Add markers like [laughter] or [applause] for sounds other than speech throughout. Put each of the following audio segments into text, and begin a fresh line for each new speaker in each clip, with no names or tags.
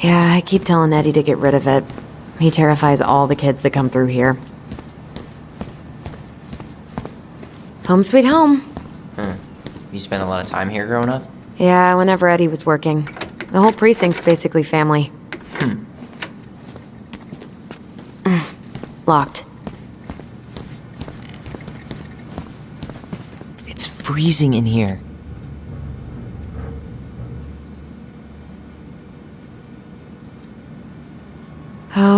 Yeah, I keep telling Eddie to get rid of it. He terrifies all the kids that come through here. Home sweet home.
You spent a lot of time here growing up?
Yeah, whenever Eddie was working. The whole precinct's basically family. Mm, Locked.
It's freezing in here.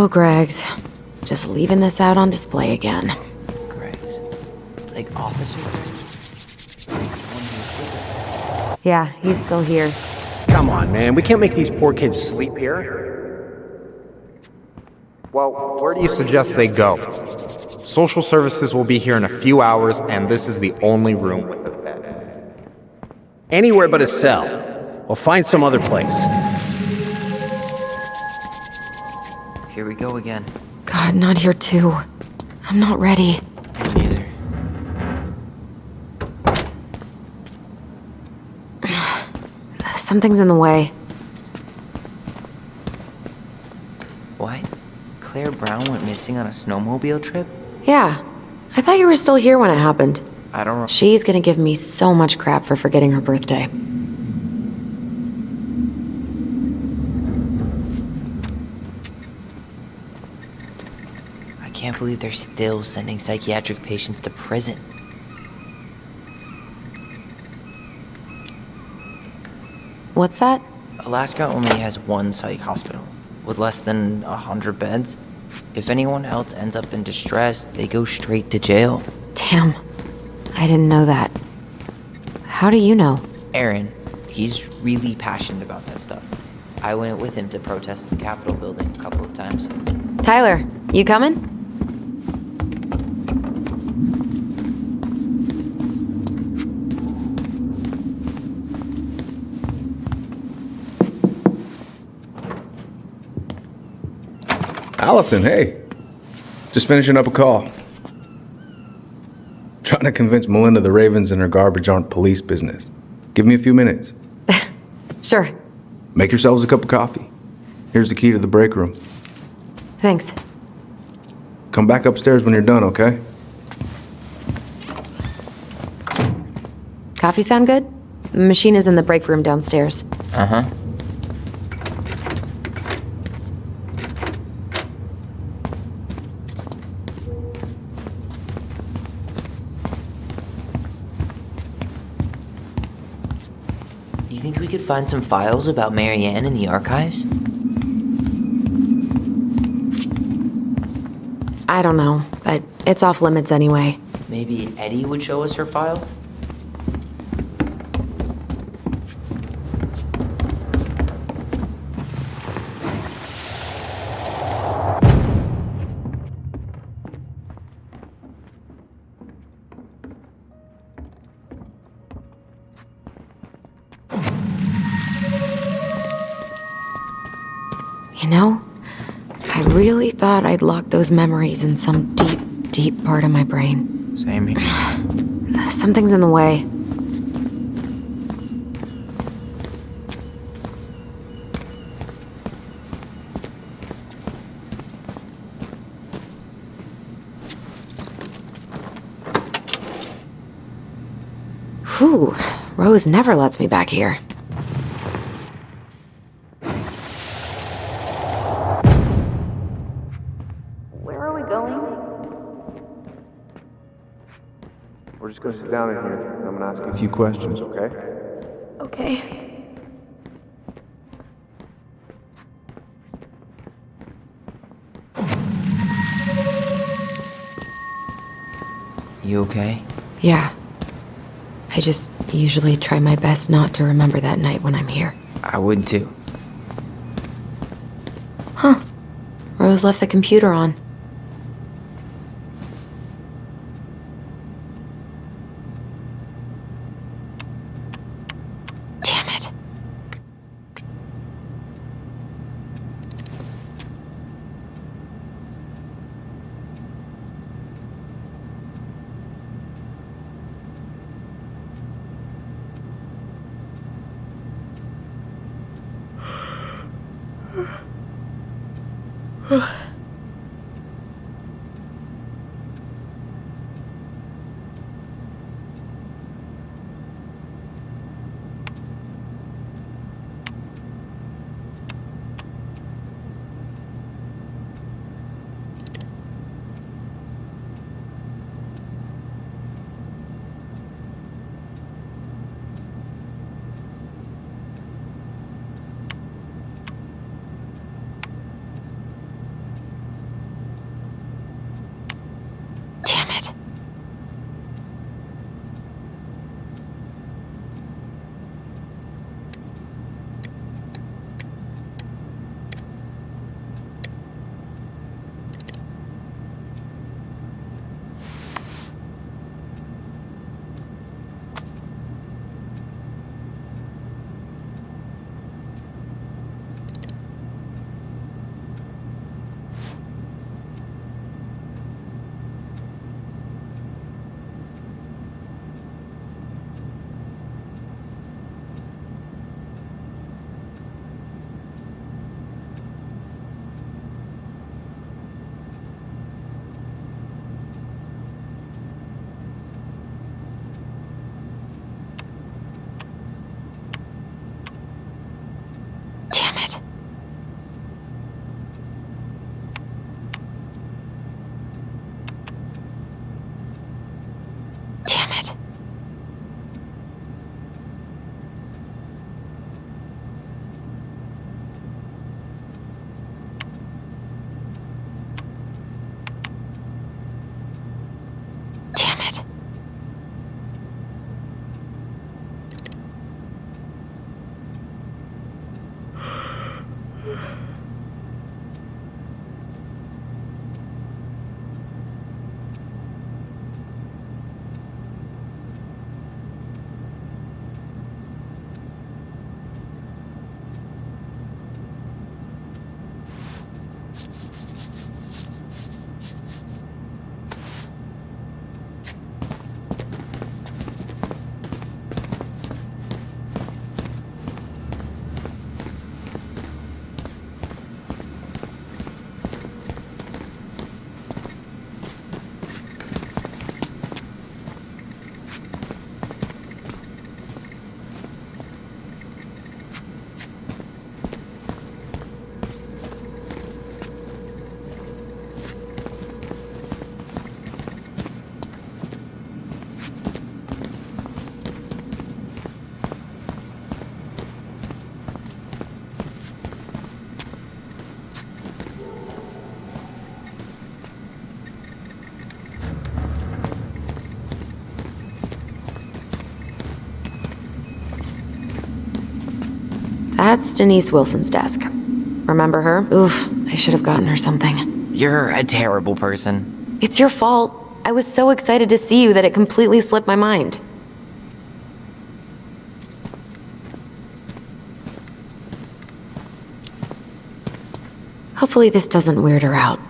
Oh, Greg's. Just leaving this out on display again.
Great. Like officers?
Yeah, he's still here.
Come on, man. We can't make these poor kids sleep here. Well, where do you suggest they go? Social services will be here in a few hours, and this is the only room with a bed.
Anywhere but a cell. We'll find some other place.
Here we go again.
God, not here too. I'm not ready.
Me neither. [sighs]
Something's in the way.
What? Claire Brown went missing on a snowmobile trip?
Yeah. I thought you were still here when it happened.
I don't know.
She's gonna give me so much crap for forgetting her birthday.
Can't believe they're still sending psychiatric patients to prison.
What's that?
Alaska only has one psych hospital, with less than a hundred beds. If anyone else ends up in distress, they go straight to jail.
Damn. I didn't know that. How do you know?
Aaron, he's really passionate about that stuff. I went with him to protest the Capitol building a couple of times.
Tyler, you coming?
Alyson, hey. Just finishing up a call. Trying to convince Melinda the Ravens and her garbage aren't police business. Give me a few minutes. [laughs]
Sure.
Make yourselves a cup of coffee. Here's the key to the break room.
Thanks.
Come back upstairs when you're done, okay?
Coffee sound good? The machine is in the break room downstairs.
Uh huh. You think we could find some files about Mary-Ann in the archives?
I don't know, but it's off limits anyway.
Maybe Eddie would show us her file?
Those memories in some deep, deep part of my brain.
Same here. [sighs]
Something's in the way. Whew, Rose never lets me back here.
Just gonna sit down in here, and I'm gonna ask you a few questions, okay?
Okay.
You okay?
Yeah. I just usually try my best not to remember that night when I'm here.
I would too. Huh.
Rose left the computer on. That's Denise Wilson's desk. Remember her? Oof, I should have gotten her something.
You're a terrible person.
It's your fault. I was so excited to see you that it completely slipped my mind. Hopefully, this doesn't weird her out.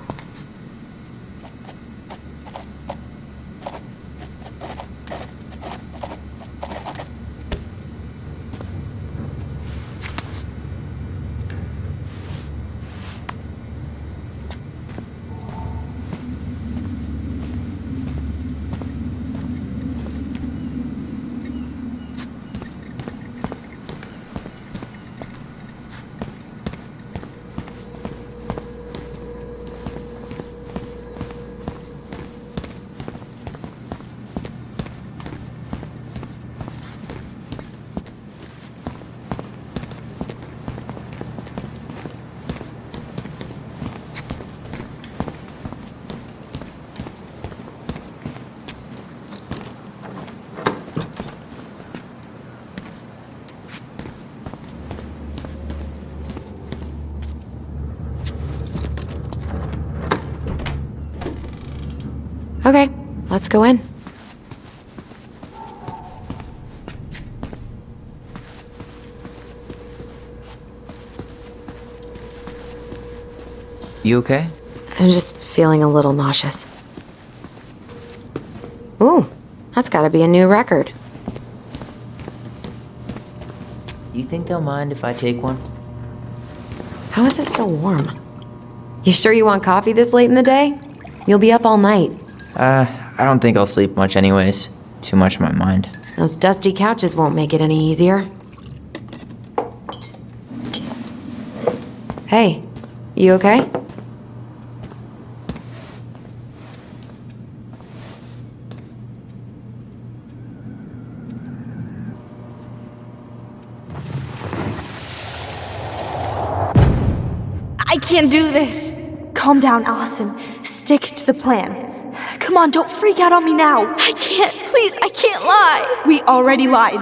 Okay, let's go in.
You okay?
I'm just feeling a little nauseous. Ooh, that's gotta be a new record.
You think they'll mind if I take one?
How is it still warm? You sure you want coffee this late in the day? You'll be up all night.
Uh, I don't think I'll sleep much anyways. Too much on my mind.
Those dusty couches won't make it any easier. Hey, you okay?
I can't do this. Calm down, Alyson. Stick to the plan. Come on, don't freak out on me now. I can't, please, I can't lie. We already lied.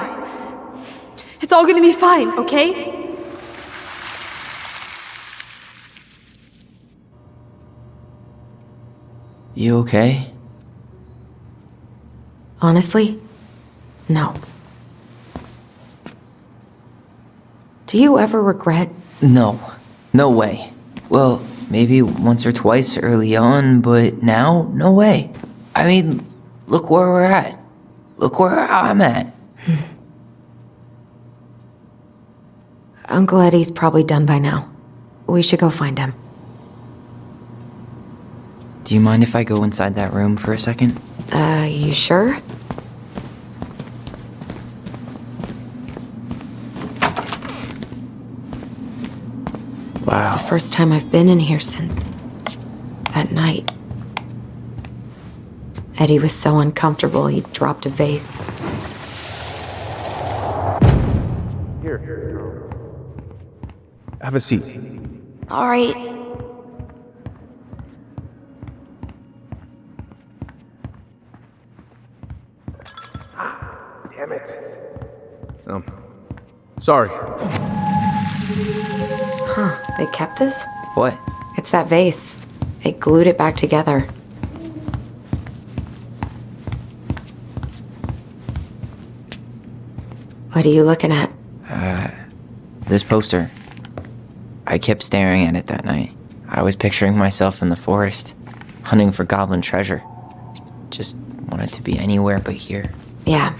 It's all gonna be fine, okay?
You okay?
Honestly, no. Do you ever regret?
No. No way. Well, maybe once or twice early on, but now, no way. I mean, look where we're at. Look where I'm at. [laughs]
Uncle Eddie's probably done by now. We should go find him.
Do you mind if I go inside that room for a second?
Uh, you sure? First time I've been in here since that night. Eddie was so uncomfortable he dropped a vase. Here.
Have a seat.
All right.
Ah, Damn it. Um, sorry.
They kept this?
What?
It's that vase. They glued it back together. What are you looking at?
Uh, this poster. I kept staring at it that night. I was picturing myself in the forest, hunting for goblin treasure. Just wanted to be anywhere but here.
Yeah.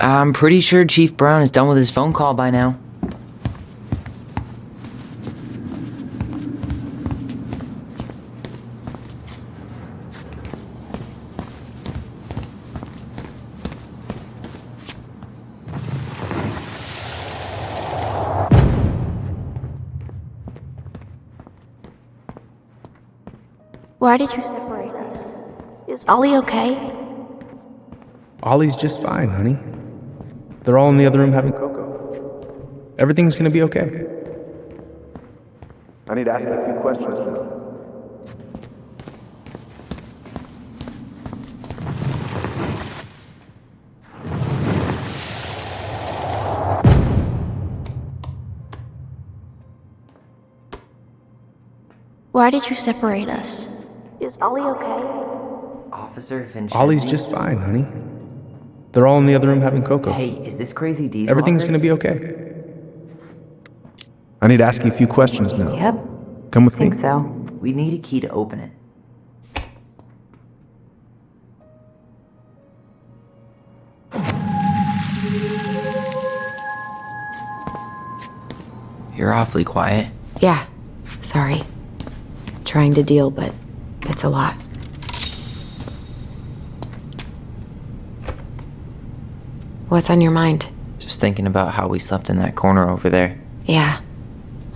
I'm pretty sure Chief Brown is done with his phone call by now.
Why did you separate us? Is Ollie okay?
Ollie's just fine, honey. They're all in the other room having cocoa. Everything's gonna be okay. I need to ask a few questions now.
Why did you separate us? Is Ollie okay?
Officer Vincenzi?
Ollie's just fine, honey. They're all in the other room having cocoa.
Hey, is this crazy diesel?
Everything's gonna be okay. I need to ask you a few questions now.
Yep.
Come with me.
Think so.
We need a key to open it. You're awfully quiet.
Yeah. Sorry. Trying to deal, but it's a lot. What's on your mind?
Just thinking about how we slept in that corner over there.
Yeah.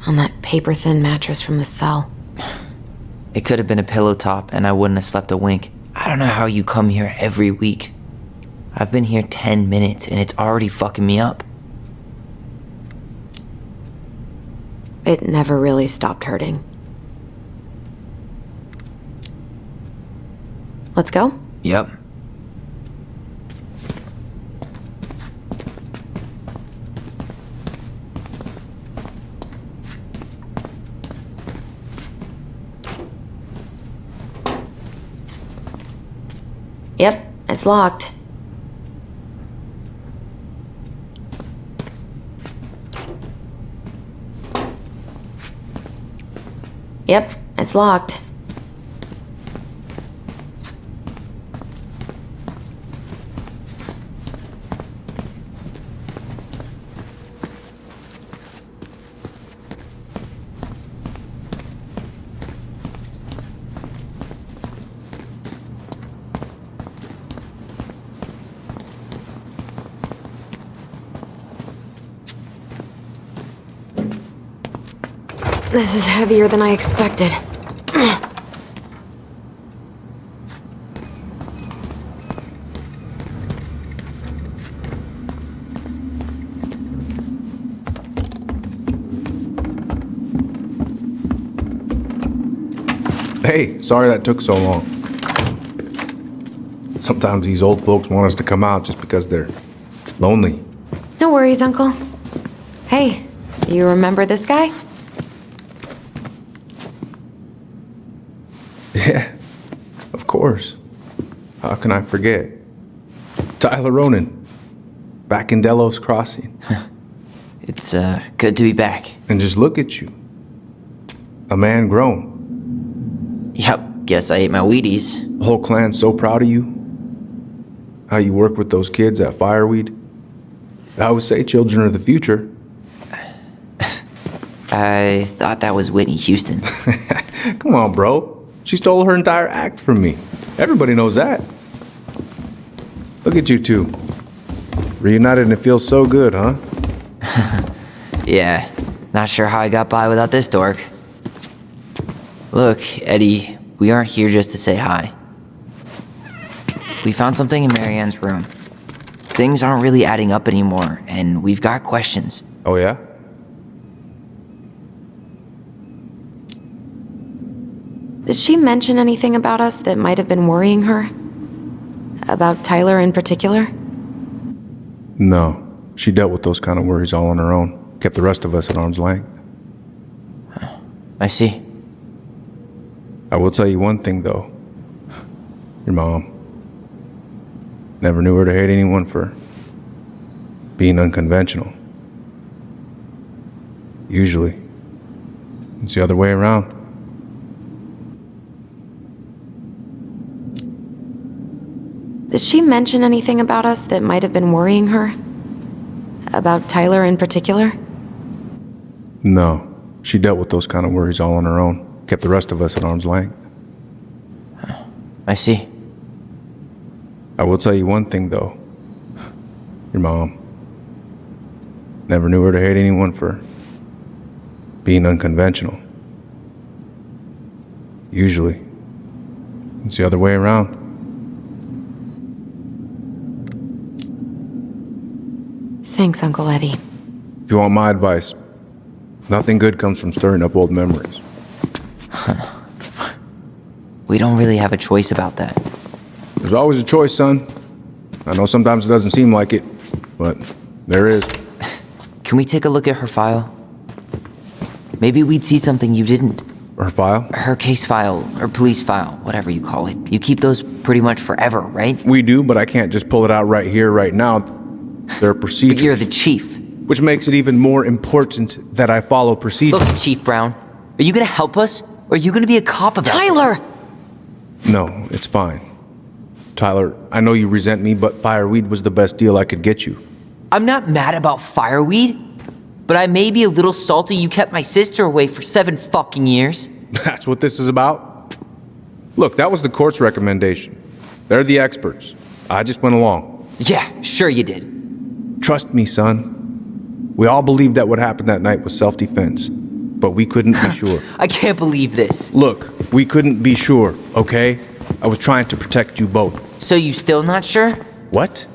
On that paper thin mattress from the cell. [sighs]
It could have been a pillow top and I wouldn't have slept a wink. I don't know how you come here every week. I've been here 10 minutes and it's already fucking me up.
It never really stopped hurting. Let's go?
Yep.
Yep, it's locked. Yep, it's locked. This is heavier than I expected.
Hey, sorry that took so long. Sometimes these old folks want us to come out just because they're lonely.
No worries, Uncle. Hey, you remember this guy?
Yeah, of course. How can I forget? Tyler Ronan, back in Delos Crossing. [laughs]
It's uh, good to be back.
And just look at you. A man grown.
Yep, guess I ate my Wheaties.
The whole clan's so proud of you. How you work with those kids at Fireweed. I would say children are the future. [laughs]
I thought that was Whitney Houston. [laughs]
Come on, bro. She stole her entire act from me. Everybody knows that. Look at you two. Reunited and it feels so good, huh? [laughs]
yeah, not sure how I got by without this dork. Look, Eddie, we aren't here just to say hi. We found something in Mary-Ann's room. Things aren't really adding up anymore, and we've got questions.
Oh, yeah?
Did she mention anything about us that might have been worrying her? About Tyler in particular?
No. She dealt with those kind of worries all on her own. Kept the rest of us at arm's length.
I see.
I will tell you one thing, though. Your mom. Never knew her to hate anyone for being unconventional. Usually, it's the other way around.
Did she mention anything about us that might have been worrying her? About Tyler in particular?
No. She dealt with those kind of worries all on her own. Kept the rest of us at arm's length.
I see.
I will tell you one thing, though. Your mom. Never knew her to hate anyone for being unconventional. Usually, it's the other way around.
Thanks, Uncle Eddie.
If you want my advice, nothing good comes from stirring up old memories. [laughs]
We don't really have a choice about that.
There's always a choice, son. I know sometimes it doesn't seem like it, but there is. [laughs]
Can we take a look at her file? Maybe we'd see something you didn't.
Her file?
Her case file, or police file, whatever you call it. You keep those pretty much forever, right?
We do, but I can't just pull it out right here, right now. There are
But you're the chief.
which makes it even more important that I follow procedures.
Look, Chief Brown, are you gonna help us, or are you gonna be a cop about
Tyler!
this?
No, it's fine. Tyler, I know you resent me, but fireweed was the best deal I could get you.
I'm not mad about fireweed, but I may be a little salty you kept my sister away for seven fucking years. [laughs]
That's what this is about? Look, that was the court's recommendation. They're the experts. I just went along.
Yeah, sure you did.
Trust me, son. We all believed that what happened that night was self defense, but we couldn't be [laughs] sure.
I can't believe this.
Look, we couldn't be sure, okay? I was trying to protect you both.
So you still not sure?
What?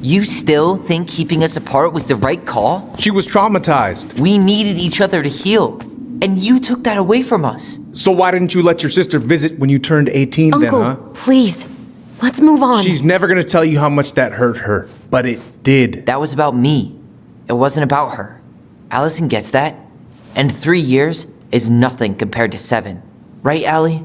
You still think keeping us apart was the right call?
She was traumatized.
We needed each other to heal, and you took that away from us.
So why didn't you let your sister visit when you turned 18 then,
Uncle,
huh?
please. Let's move on.
She's never gonna tell you how much that hurt her, but it did.
That was about me. It wasn't about her. Alyson gets that. And three years is nothing compared to seven. Right, Allie?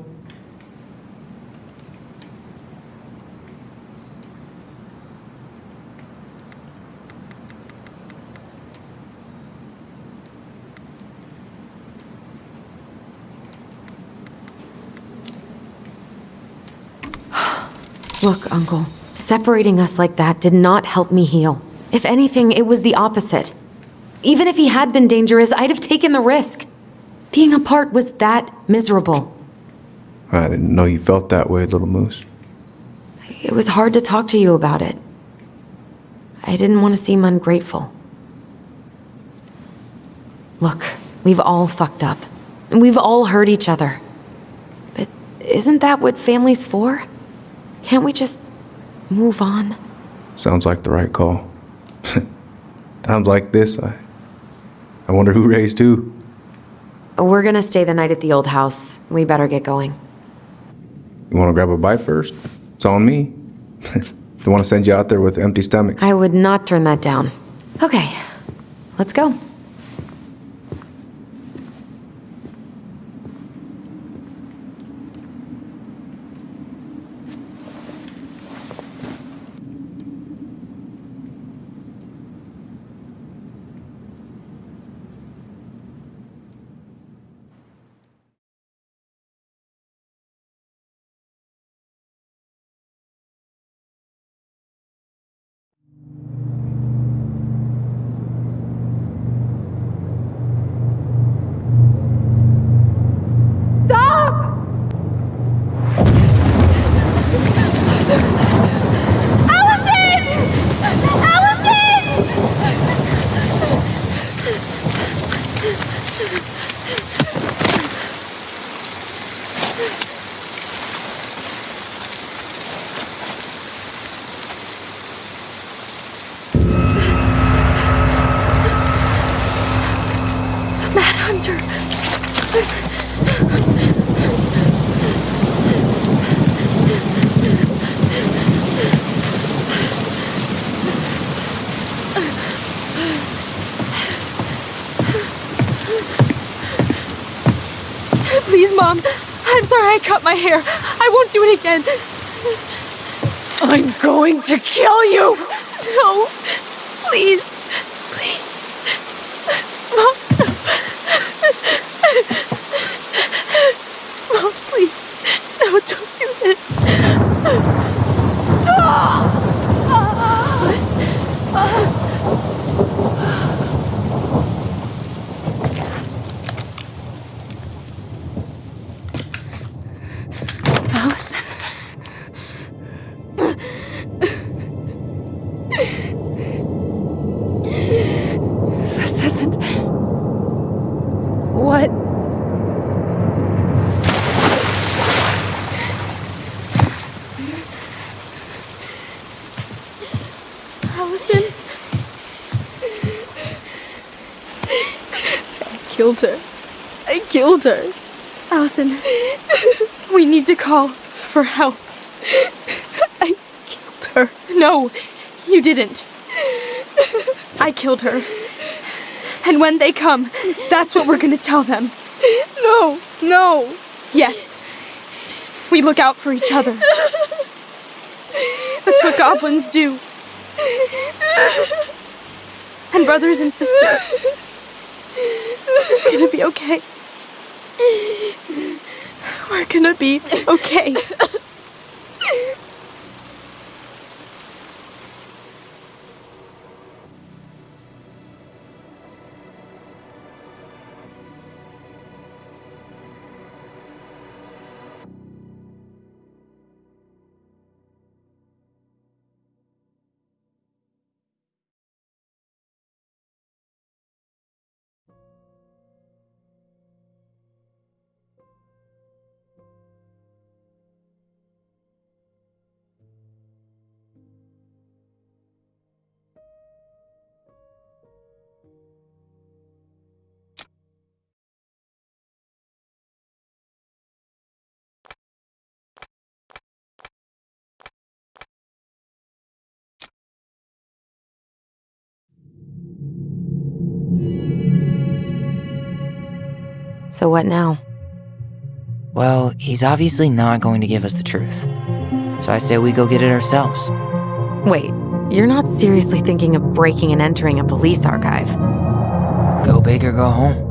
Look, Uncle, separating us like that did not help me heal. If anything, it was the opposite. Even if he had been dangerous, I'd have taken the risk. Being apart was that miserable.
I didn't know you felt that way, little moose.
It was hard to talk to you about it. I didn't want to seem ungrateful. Look, We've all fucked up. And we've all hurt each other. But isn't that what family's for? Can't we just move on?
Sounds like the right call. [laughs] Times like this, I, I wonder who raised who.
We're gonna stay the night at the old house. We better get going.
You want to grab a bite first? It's on me. [laughs] Don't want to send you out there with empty stomachs.
I would not turn that down. Okay, let's go.
Mad Hunter! Please, Mom. I'm sorry I cut my hair. I won't do it again.
I'm going to kill you!
No. Please. Please. Killed her. I killed her. Alyson, we need to call for help. I killed her. No, you didn't. I killed her. And when they come, that's what we're gonna tell them. No, no. Yes. We look out for each other. That's what goblins do. And brothers and sisters. [laughs] It's gonna be okay. We're gonna be okay. [laughs]
So what now?
Well, he's obviously not going to give us the truth. So I say we go get it ourselves.
Wait, you're not seriously thinking of breaking and entering a police archive?
Go big or go home.